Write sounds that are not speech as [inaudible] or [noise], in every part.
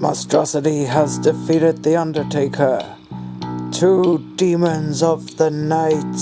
Monstrosity has defeated the Undertaker. Two demons of the night.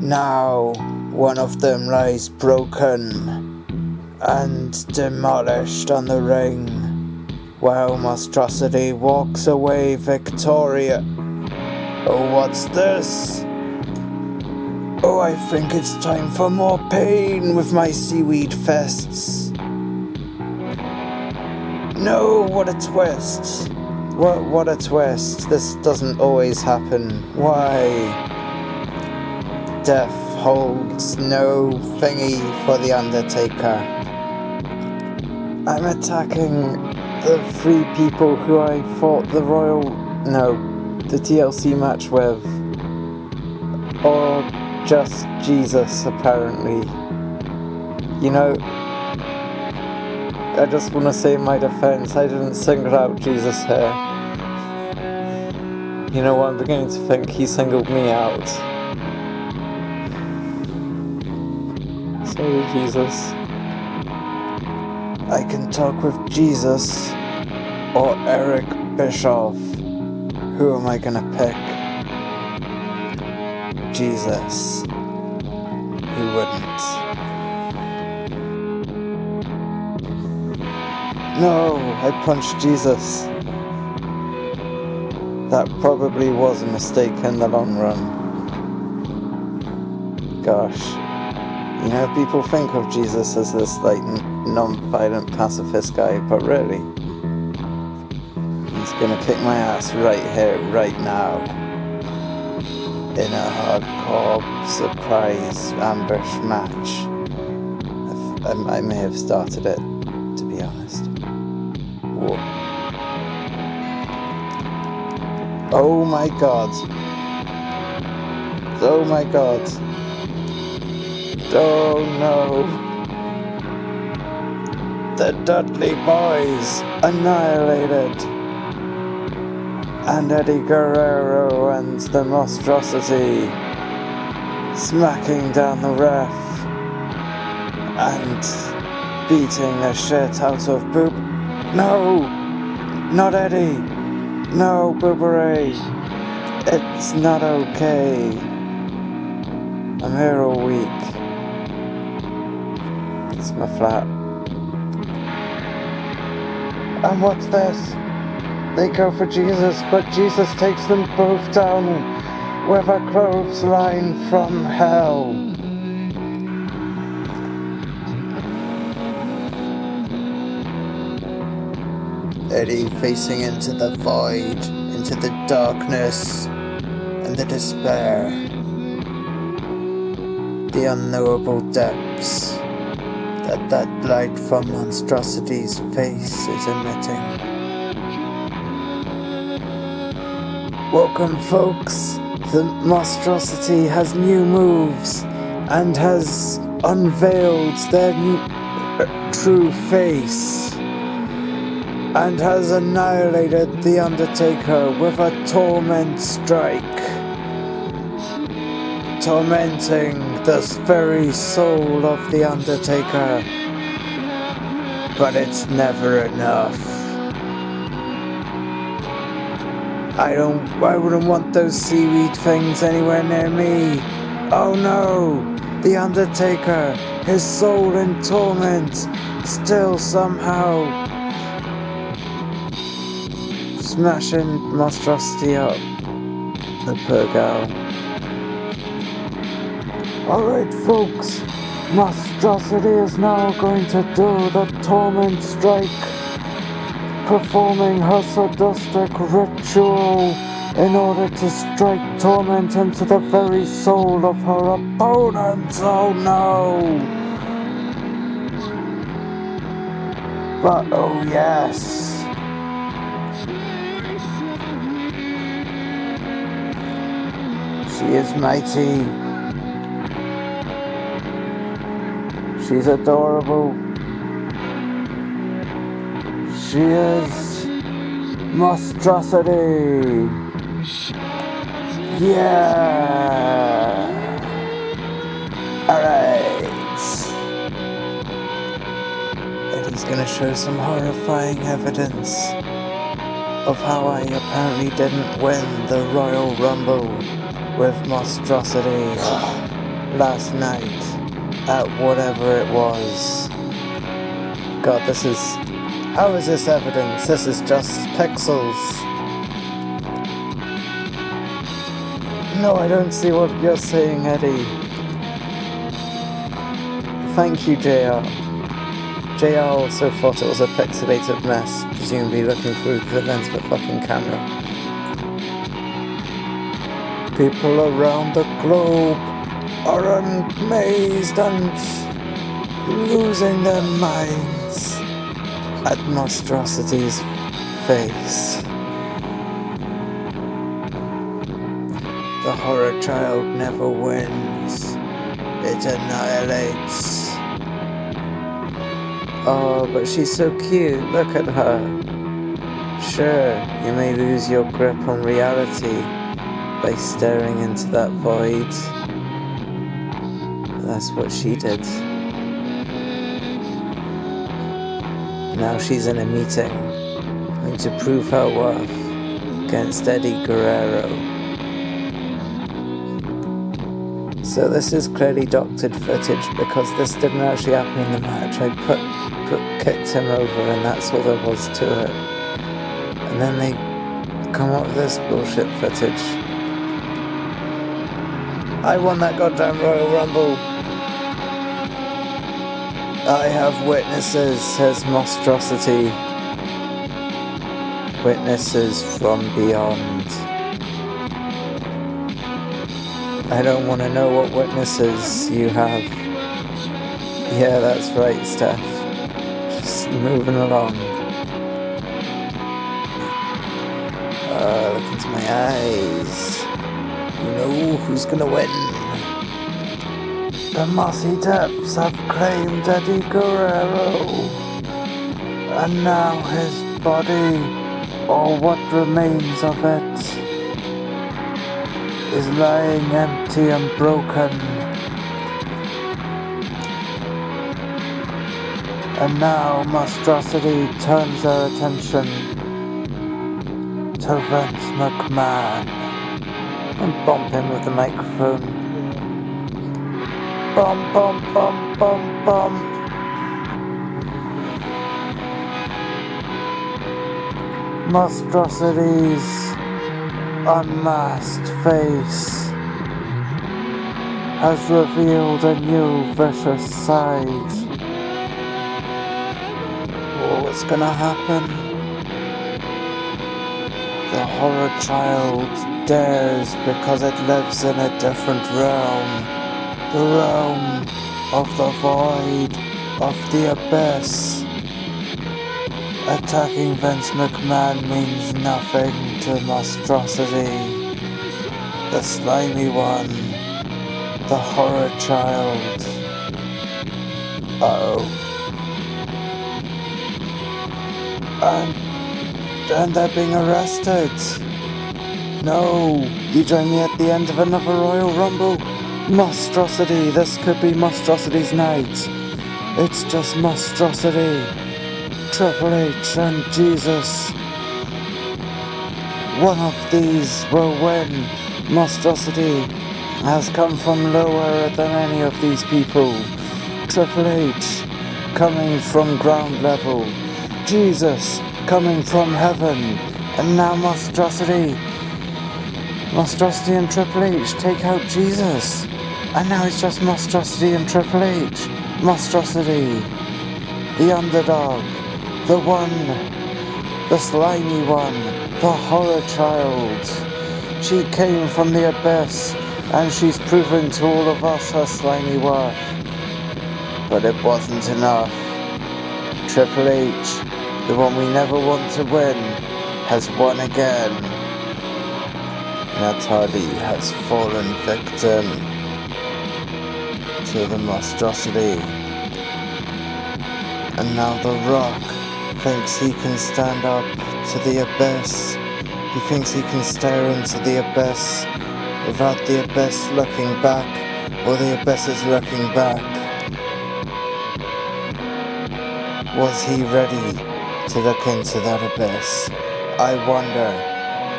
Now, one of them lies broken and demolished on the ring, while Monstrosity walks away victorious. Oh, what's this? Oh, I think it's time for more pain with my seaweed fests. No, what a twist. What, what a twist. This doesn't always happen. Why? Death holds no thingy for the Undertaker. I'm attacking the three people who I fought the Royal... No, the TLC match with. Or just Jesus, apparently. You know, I just want to say in my defense, I didn't single out Jesus here. You know what, I'm beginning to think he singled me out. Sorry, Jesus. I can talk with Jesus or Eric Bischoff. Who am I gonna pick? Jesus. Who wouldn't? No, I punched Jesus. That probably was a mistake in the long run. Gosh. You know, people think of Jesus as this, like, non-violent pacifist guy, but really, he's gonna kick my ass right here, right now. In a hardcore surprise ambush match. I, may have started it, to be honest. Whoa. Oh my god. Oh my god. Oh no. The Dudley Boys annihilated. And Eddie Guerrero and the Monstrosity smacking down the ref and beating the shit out of Boop. No! Not Eddie! No, Bubba Ray! It's not okay. I'm here all week. It's my flat. And what's this? They go for Jesus, but Jesus takes them both down with a clothesline from hell. Eddie facing into the void, into the darkness and the despair. The unknowable depths that that light from monstrosity's face is emitting. Welcome folks, the monstrosity has new moves and has unveiled their uh, true face and has annihilated the Undertaker with a torment strike, tormenting the very soul of the Undertaker. But it's never enough. I don't, I wouldn't want those seaweed things anywhere near me. Oh no, the Undertaker, his soul in torment, still somehow smashing monstrosity up. The poor girl. Alright folks, monstrosity is now going to do the torment strike, performing her sadistic ritual in order to strike torment into the very soul of her opponent. Oh no! But oh yes. She is mighty. She's adorable. She is monstrosity. Yeah. Alright. And He's gonna show some horrifying evidence of how I apparently didn't win the Royal Rumble with monstrosity last night at whatever it was. God, this is... How is this evidence? This is just pixels. No, I don't see what you're saying, Eddie. Thank you, JR. JR also thought it was a pixelated mess, presumably looking through the lens of a fucking camera. People around the globe are amazed and losing their minds at monstrosity's face. The horror child never wins. It annihilates. Oh, but she's so cute. Look at her. Sure, you may lose your grip on reality by staring into that void. That's what she did. Now she's in a meeting, and to prove her worth against Eddie Guerrero. So this is clearly doctored footage because this didn't actually happen in the match. I put, put kicked him over and that's all there was to it. And then they come up with this bullshit footage. I won that goddamn Royal Rumble. I have witnesses, says Monstrosity. Witnesses from beyond. I don't want to know what witnesses you have. Yeah, that's right, Steph. Just moving along. Uh, look into my eyes. You know who's gonna win. The mossy depths have claimed Eddie Guerrero. And now his body, or what remains of it, is lying empty and broken. And now monstrosity turns their attention to Vince McMahon and bump him with the microphone. Bum bum bum bum bum. Unmasked face has revealed a new vicious side. Oh, what's gonna happen? The horror child dares because it lives in a different realm. The realm of the void, of the abyss. Attacking Vince McMahon means nothing to monstrosity. The slimy one. The horror child. Uh oh. And, and they're being arrested. No, you join me at the end of another Royal Rumble. Monstrosity, this could be Monstrosity's night. It's just monstrosity. Triple H and Jesus. One of these will win. Monstrosity has come from lower than any of these people. Triple H coming from ground level. Jesus coming from heaven. And now Monstrosity. Monstrosity and Triple H take out Jesus. And now it's just Monstrosity and Triple H. Monstrosity. The underdog the one, the slimy one, the horror child. She came from the abyss, and she's proven to all of us her slimy worth. But it wasn't enough. Triple H, the one we never want to win, has won again. Natalie has fallen victim to the monstrosity. And now The Rock thinks he can stand up to the abyss. He thinks he can stare into the abyss without the abyss looking back or the abyss is looking back. Was he ready to look into that abyss? I wonder,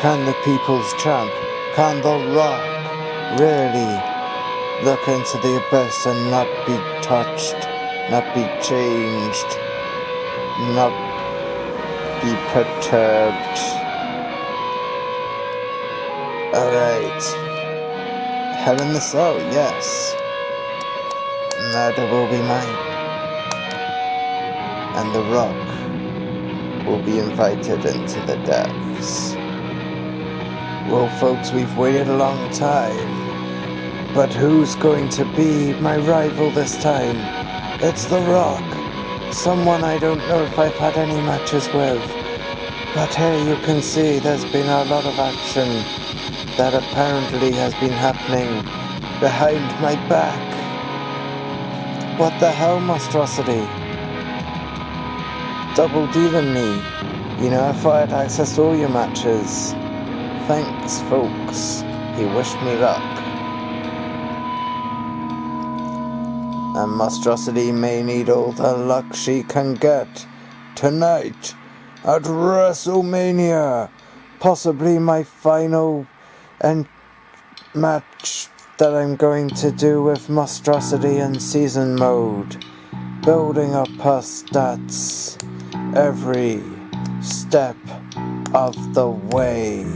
can the people's champ, can the rock really look into the abyss and not be touched, not be changed, not be perturbed? Alright. Hell in the soul, yes. Murder will be mine. And the rock will be invited into the depths. Well, folks, we've waited a long time. But who's going to be my rival this time? It's The Rock. Someone I don't know if I've had any matches with. But here you can see there's been a lot of action that apparently has been happening behind my back. What the hell, monstrosity? Double dealing me. You know, I thought I had access to all your matches. Thanks, folks. He wished me luck. And Monstrosity may need all the luck she can get tonight at WrestleMania. Possibly my final and match that I'm going to do with Monstrosity in season mode. Building up her stats every step of the way.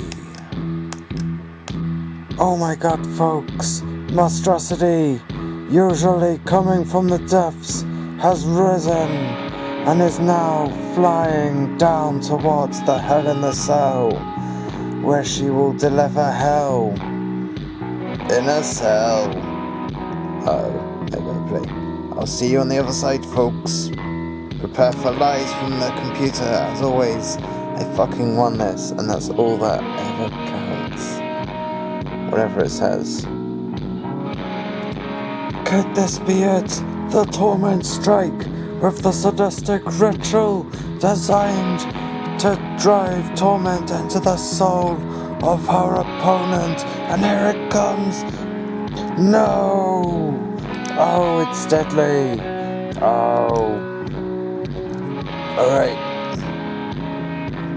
Oh my god, folks, monstrosity, usually coming from the depths, has risen and is now flying down towards the Hell in the Cell, where she will deliver hell in a cell. Oh, play. I'll see you on the other side, folks. Prepare for lies from the computer, as always. I fucking won this, and that's all that ever counts whatever it says. Could this be it? The torment strike with the sadistic ritual designed to drive torment into the soul of her opponent. And here it comes. No! Oh, it's deadly. Oh. Alright.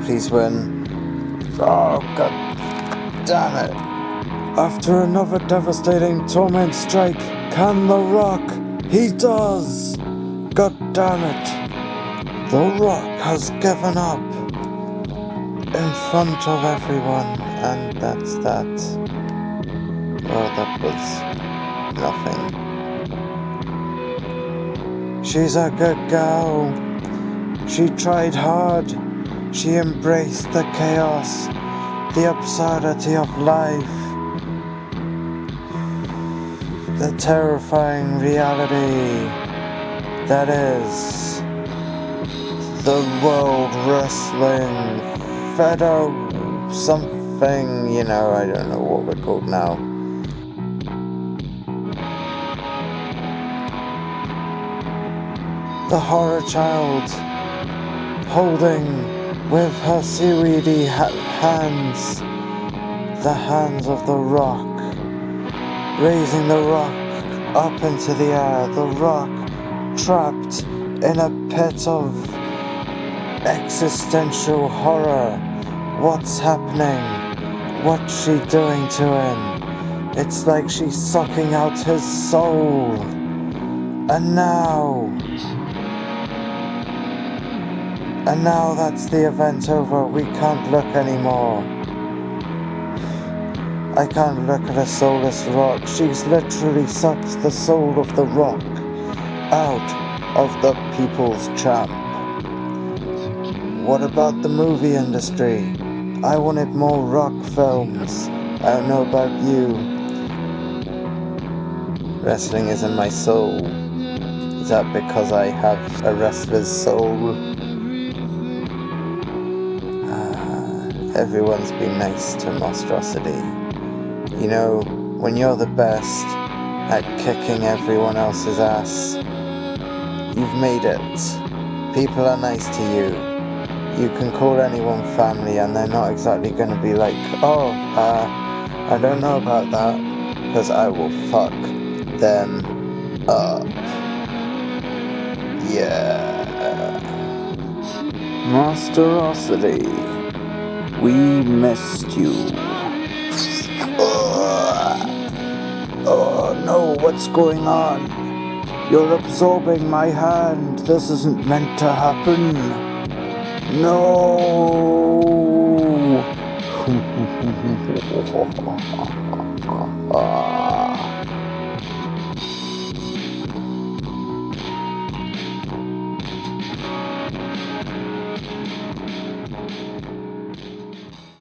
Please win. Oh, god damn it. After another devastating torment strike, can The Rock? He does! God damn it! The Rock has given up in front of everyone, and that's that. Well, that was nothing. She's a good girl. She tried hard. She embraced the chaos, the absurdity of life the terrifying reality that is the World Wrestling Fedo something, you know, I don't know what we're called now. The horror child holding with her seaweedy ha hands the hands of the rock raising the rock up into the air, the rock trapped in a pit of existential horror. What's happening? What's she doing to him? It's like she's sucking out his soul. And now... And now that's the event over, we can't look anymore. I can't look at a soulless rock. She's literally sucked the soul of the rock out of the people's champ. What about the movie industry? I wanted more rock films. I don't know about you. Wrestling is in my soul. Is that because I have a wrestler's soul? Ah, everyone's been nice to Monstrosity. You know, when you're the best at kicking everyone else's ass, you've made it. People are nice to you. You can call anyone family and they're not exactly going to be like, oh, uh, I don't know about that, because I will fuck them up. Yeah. Masterosity, we missed you. What's going on? You're absorbing my hand. This isn't meant to happen. No. [laughs]